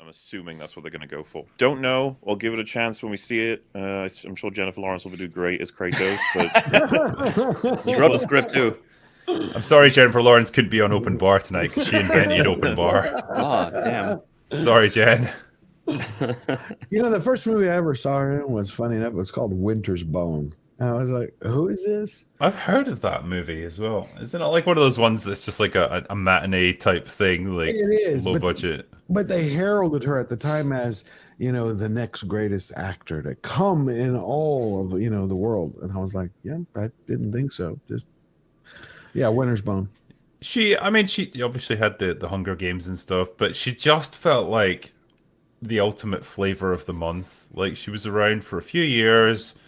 I'm assuming that's what they're going to go for. Don't know. I'll give it a chance when we see it. Uh, I'm sure Jennifer Lawrence will do great as Kratos, but she wrote the script too. I'm sorry, Jennifer Lawrence couldn't be on open bar tonight because she invented open bar. Oh damn! Sorry, Jen. you know, the first movie I ever saw her in was funny enough. It was called Winter's Bone. And I was like, "Who is this?" I've heard of that movie as well. Isn't it like one of those ones that's just like a, a matinee type thing, like It is, low but- budget? But they heralded her at the time as you know the next greatest actor to come in all of you know the world, and I was like, "Yeah, I didn't think so." Just yeah, Winter's Bone. She, I mean, she obviously had the the Hunger Games and stuff, but she just felt like the ultimate flavor of the month. Like she was around for a few years,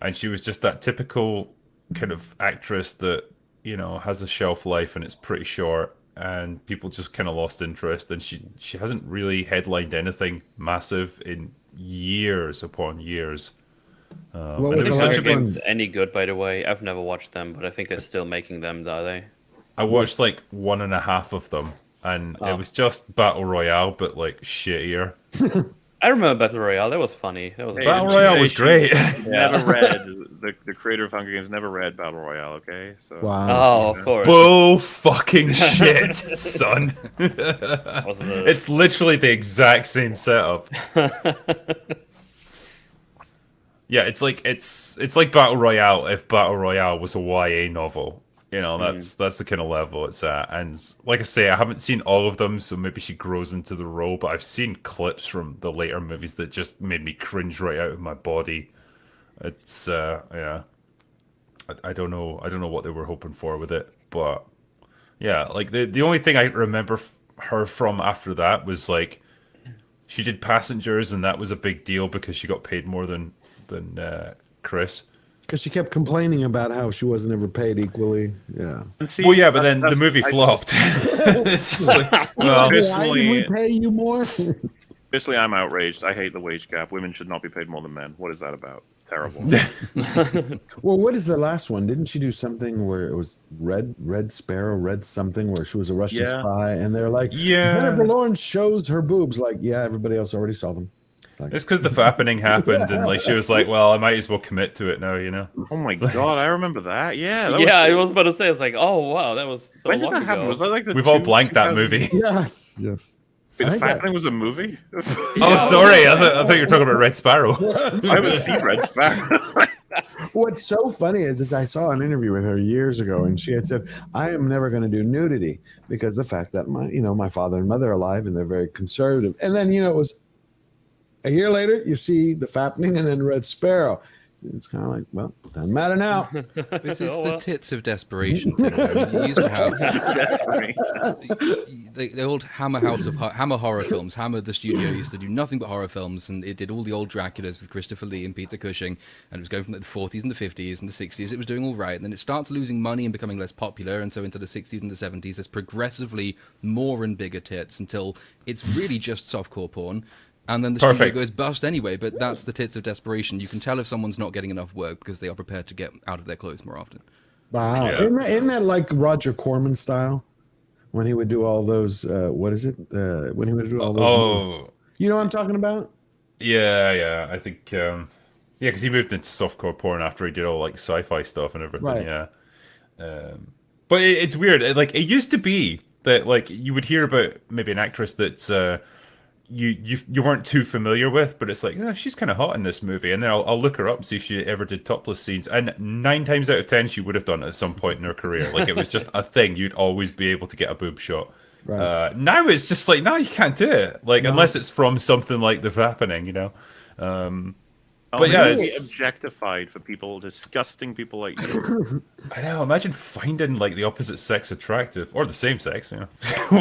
and she was just that typical kind of actress that you know has a shelf life and it's pretty short, and people just kind of lost interest. And she she hasn't really headlined anything massive in years upon years. Um, What was the was last such a one? big- Games any good, by the way? I've never watched them, but I think they're still making them, are they? I watched like one and a half of them, and Oh. it was just battle royale, but like shittier. I remember Battle Royale. That was funny. That was Hey, Battle and Royale she- was she great. never read the, the creator of Hunger Games never read Battle Royale. Okay, so Wow. Oh, of course. Bull fucking shit, son. It's literally the exact same setup. Yeah, it's like it's it's like Battle Royale if Battle Royale was a YA novel. You know, that's that's the kind of level it's at. And like I say, I haven't seen all of them, so maybe she grows into the role, but I've seen clips from the later movies that just made me cringe right out of my body. It's uh yeah. I, I don't know I don't know what they were hoping for with it, but yeah, like the the only thing I remember f- her from after that was like she did Passengers, and that was a big deal because she got paid more than than uh, Chris. Because she kept complaining about how she wasn't ever paid equally. Yeah. See, well, yeah, but then the movie I just- flopped. it's just like, well, Why did we pay you more? Officially, I'm outraged. I hate the wage gap. Women should not be paid more than men. What is that about? Terrible. well, what is the last one? Didn't she do something where it was Red Red Sparrow, Red something, where she was a Russian Yeah. spy, and they're like, yeah, Jennifer Lawrence shows her boobs. Like, yeah, everybody else already saw them. It's like, it's because the fappening happened, and like she was like, well, I might as well commit to it now, you know. oh my god, I remember that. Yeah. That yeah, was, I was about to say, it's like, oh wow, that was so When did long that happen? ago. Was that like the We've all two- blanked that movie. yes, yes. Wait, the think that- was a movie. Oh, sorry, I, th- I thought you were talking about Red Sparrow. I haven't seen Red Sparrow. What's so funny is, is I saw an interview with her years ago, and she had said, "I am never going to do nudity because the fact that my, you know, my father and mother are alive, and they're very conservative." And then, you know, it was a year later, you see the fappening, and then Red Sparrow. It's kind of like, well, doesn't matter now. This is Oh, the well. tits of desperation thing. though. You used to have Desperate. the, the old Hammer House of Ho- Hammer horror films. Hammer, the studio, used to do nothing but horror films, and it did all the old Draculas with Christopher Lee and Peter Cushing, and it was going from like, the 40s and the 50s and the 60s. It was doing all right, and then it starts losing money and becoming less popular, and so into the 60s and the 70s, there's progressively more and bigger tits until it's really just softcore porn. And then the Perfect. studio goes bust anyway, but that's the tits of desperation. You can tell if someone's not getting enough work because they are prepared to get out of their clothes more often. Wow, Yeah. isn't, that, isn't that like Roger Corman style? When he would do all those, uh, what is it? Uh, when he would do all those, Oh, you know what I'm talking about? yeah, yeah. I think, um, yeah, because he moved into softcore porn after he did all like sci-fi stuff and everything. Right. Yeah, um, but it, it's weird. It- Like it used to be that like you would hear about maybe an actress that's uh, you you you weren't too familiar with, but it's like, oh, she's kind of hot in this movie, and then I'll, I'll look her up and see if she ever did topless scenes, and nine times out of ten she would have done it at some point in her career. Like it was just a thing. You'd always be able to get a boob shot. Right. Uh, now it's just like, no, you can't do it. Like No. unless it's from something like the happening, you know. Um, Oh, But yeah, really it's- objectified for people, disgusting people like you. I know. Imagine finding like the opposite sex attractive, or the same sex, you know,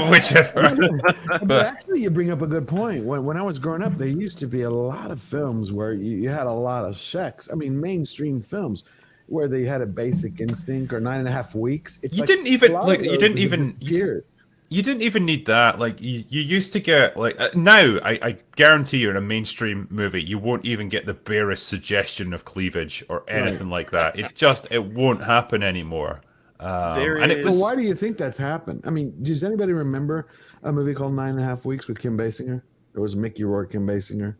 whichever. but actually, you bring up a good point. When, when I was growing up, there used to be a lot of films where you, you had a lot of sex. I mean, mainstream films where they had a basic instinct or nine and a half weeks. It's You like didn't even- a lot of like, you didn't even- you disappeared. You didn't even need that. Like you, you used to get like uh, now. I, I guarantee you, in a mainstream movie, you won't even get the barest suggestion of cleavage or anything like that. It just it won't happen anymore. Um, There and it is- was Well, why do you think that's happened? I mean, does anybody remember a movie called Nine and a Half Weeks with Kim Basinger? It was Mickey Rourke, Kim Basinger.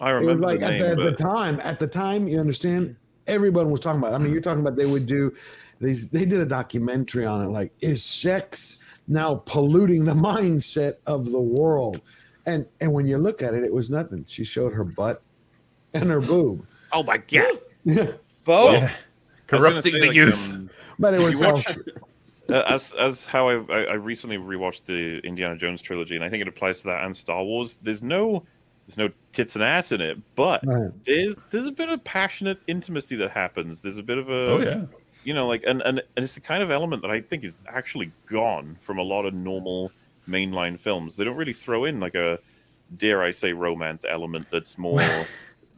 I It was remember like the at, name, the, at the time. At the time, you understand. Everyone was talking about. It. I mean, you're talking about they would do these. They did a documentary on it. Like, is sex now polluting the mindset of the world? And and when you look at it, it was nothing. She showed her butt and her boob. oh my god! Yeah, Bo, Yeah. I was gonna Corrupting the like, youth. um, but it was all, watch- uh, as as how I, I I recently rewatched the Indiana Jones trilogy, and I think it applies to that and Star Wars. There's no there's no tits and ass in it, but Right. there's there's a bit of passionate intimacy that happens. There's a bit of a Oh yeah. You know like and, and and it's the kind of element that I think is actually gone from a lot of normal mainline films. They don't really throw in like a dare I say romance element that's more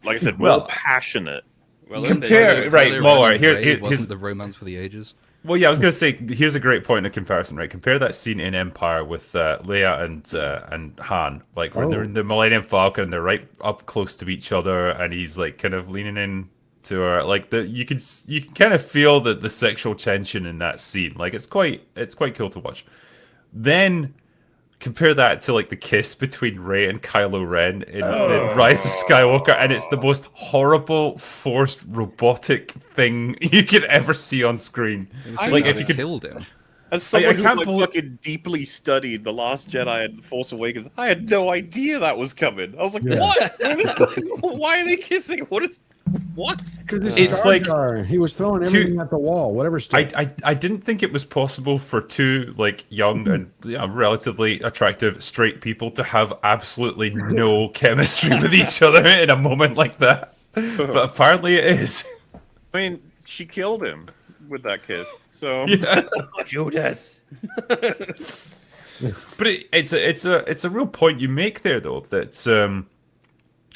like I said more Well, passionate. well, compare- if right, Kylo Muller, here- Rey here- wasn't here's- the romance for the ages. Well, yeah, I was gonna say here's a great point of comparison, right? Compare that scene in Empire with uh, Leia and uh, and Han, like when they're Oh. in the Millennium Falcon, and they're right up close to each other, and he's like kind of leaning in to her, like the you can you can kind of feel the the sexual tension in that scene. Like it's quite it's quite cool to watch. Then compare that to like the kiss between Rey and Kylo Ren in, in oh. Rise of Skywalker, and it's the most horrible, forced, robotic thing you could ever see on screen. I- like like, if if you you could- killed him. As someone I who can't like, believe- fucking deeply studied The Last Jedi and The Force Awakens, I had no idea that was coming. I was like, Yeah. what? Why are they kissing? What is what? Because It's like- he was throwing Two- everything at the wall, whatever. Stuff. I, I I didn't think it was possible for two like young and you know, relatively attractive straight people to have absolutely no chemistry with each other in a moment like that. But apparently it is. I mean, she killed him with that kiss. So Yeah. Judas. But it, it's a it's a it's a real point you make there though that um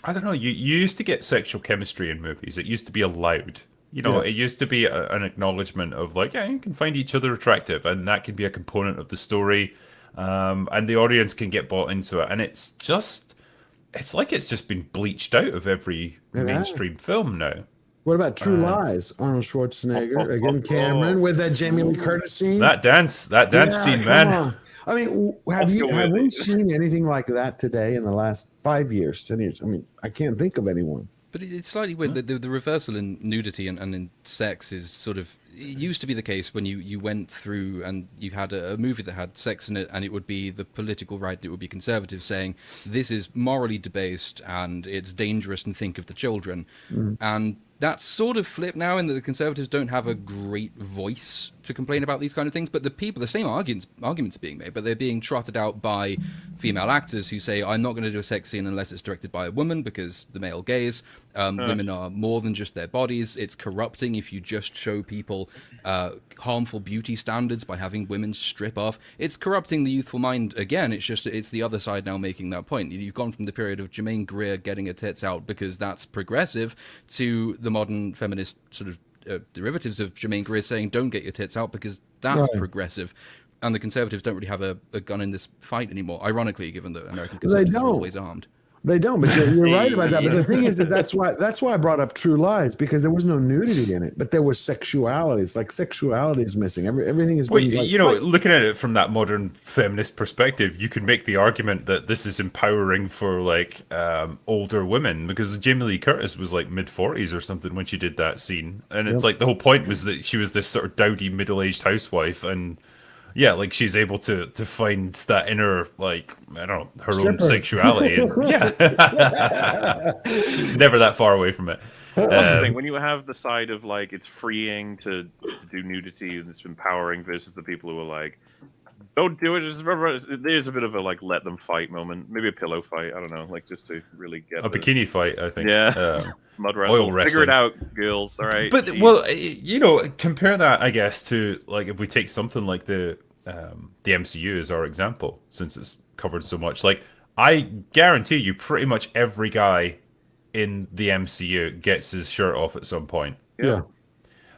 I don't know you, you used to get sexual chemistry in movies it used to be allowed you know Yeah. it used to be a, an acknowledgement of like yeah you can find each other attractive and that can be a component of the story um and the audience can get bought into it and it's just it's like it's just been bleached out of every It mainstream film now what about True Uh, Lies? Arnold Schwarzenegger again, Cameron with that Jamie Lee Curtis scene. that dance that dance Yeah, scene man. I mean, have Let's you have with we seen anything like that today in the last five years, ten years? I mean, I can't think of anyone. But it's slightly weird. The, the, the reversal in nudity and, and in sex is sort of. It used to be the case when you, you went through and you had a, a movie that had sex in it, and it would be the political right, and it would be conservative saying this is morally debased and it's dangerous and think of the children. Mm-hmm. And that's sort of flipped now in that the conservatives don't have a great voice to complain about these kind of things. But the people, the same arguments, arguments are being made, but they're being trotted out by female actors who say, "I'm not going to do a sex scene unless it's directed by a woman because the male gaze. Um, Women are more than just their bodies. It's corrupting if you just show people uh, harmful beauty standards by having women strip off. It's corrupting the youthful mind again. It's just it's the other side now making that point. You've gone from the period of Germaine Greer getting her tits out because that's progressive to the modern feminist sort of uh, derivatives of Germaine Greer saying don't get your tits out because that's Right. progressive. And the conservatives don't really have a, a gun in this fight anymore. Ironically, given that American conservatives are always armed. They don't, but you're, you're right about that. But the thing is, is that's why that's why I brought up True Lies because there was no nudity in it, but there was sexuality. It's like sexuality is missing. Every, everything is. Well, like- you know, looking at it from that modern feminist perspective, you can make the argument that this is empowering for like um, older women because Jamie Lee Curtis was like mid forties or something when she did that scene, and it's Yep. like the whole point was that she was this sort of dowdy middle aged housewife, and yeah, like she's able to to find that inner like I don't know her own sexuality. And, yeah, she's never that far away from it. Um, thing. When you have the side of like it's freeing to to do nudity and it's empowering versus the people who are like, don't do it. Just remember, there's a bit of a like let them fight moment. Maybe a pillow fight. I don't know. Like just to really get a the bikini fight, I think. Yeah. Um, mud oil wrestle. Figure wrestling. it out, girls. All right. But Jeez. well, you know, compare that, I guess, to like if we take something like the um, the MCU as our example, since it's covered so much. Like, I guarantee you, pretty much every guy in the MCU gets his shirt off at some point. yeah.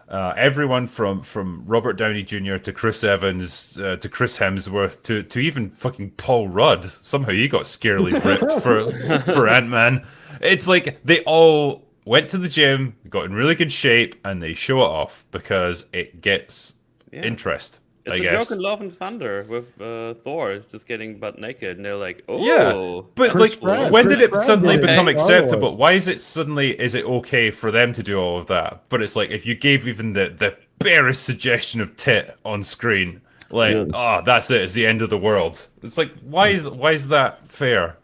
Uh, everyone from from Robert Downey Jr. to Chris Evans uh, to Chris Hemsworth to to even fucking Paul Rudd. Somehow he got scarily ripped for for Ant Man. It's like they all went to the gym, got in really good shape, and they show it off because it gets Yeah. interest. It's I a guess. joke in Love and Thunder with uh, Thor just getting butt naked, and they're like, "Oh, Yeah, But Chris like, Pratt- when Chris did it Pratt suddenly did it. become Hey, acceptable? Star-Lord. Why is it suddenly is it okay for them to do all of that? But it's like if you gave even the the barest suggestion of tit on screen, like, Yeah. oh, that's it, it's the end of the world. It's like, why is why is that fair?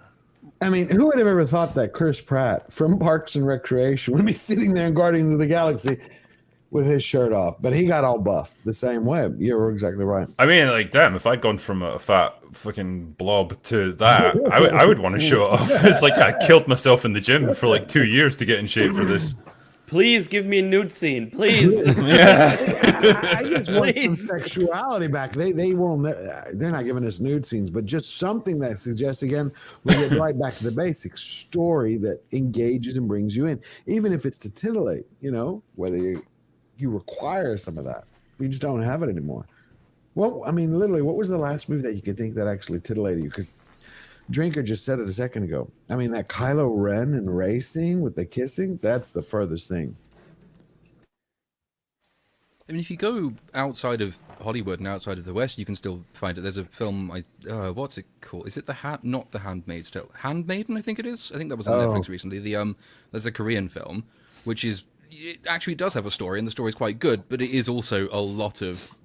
I mean, who would have ever thought that Chris Pratt from Parks and Recreation would be sitting there in Guardians of the Galaxy with his shirt off? But he got all buffed the same way. You were exactly right. I mean, like, damn, if I'd gone from a fat fucking blob to that, I would want to show it off. It's like I killed myself in the gym for like two years to get in shape for this. please give me a nude scene, please." I, I just want some sexuality back. They they won't. They're not giving us nude scenes, but just something that suggests again we get right back to the basics. Story that engages and brings you in, even if it's to titillate. You know, whether you you require some of that, you just don't have it anymore. Well, I mean, literally, what was the last movie that you could think that actually titillated you? Because Drinker just said it a second ago. I mean, that Kylo Ren and racing with the kissing, that's the furthest thing. I mean, if you go outside of Hollywood and outside of the West, you can still find it. There's a film. I uh, what's it called? Is it the hand? Not the Handmaid's Tale. Handmaiden, I think it is. I think that was on Oh. Netflix recently. The um, there's a Korean film, which is it actually does have a story, and the story is quite good, but it is also a lot of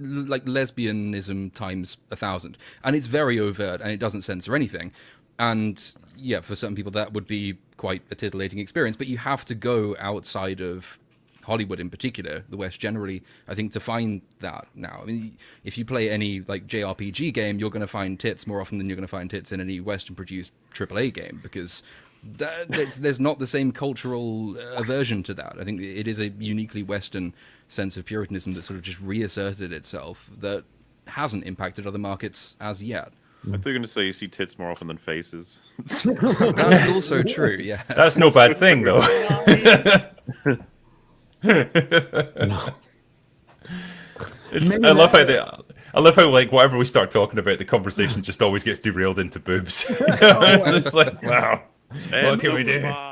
like lesbianism times a thousand, and it's very overt, and it doesn't censor anything. And yeah, for some people that would be quite a titillating experience, but you have to go outside of Hollywood in particular, the West generally, I think, to find that now. I mean, if you play any like JRPG game, you're going to find tits more often than you're going to find tits in any Western-produced AAA game because that, there's, there's not the same cultural uh, aversion to that. I think it is a uniquely Western sense of Puritanism that sort of just reasserted itself that hasn't impacted other markets as yet. I thought you were going to say you see tits more often than faces. That is also true. Yeah. That's no bad thing, though. It's, I love how they. I love how like whatever we start talking about, the conversation just always gets derailed into boobs. it's like wow, what can we do?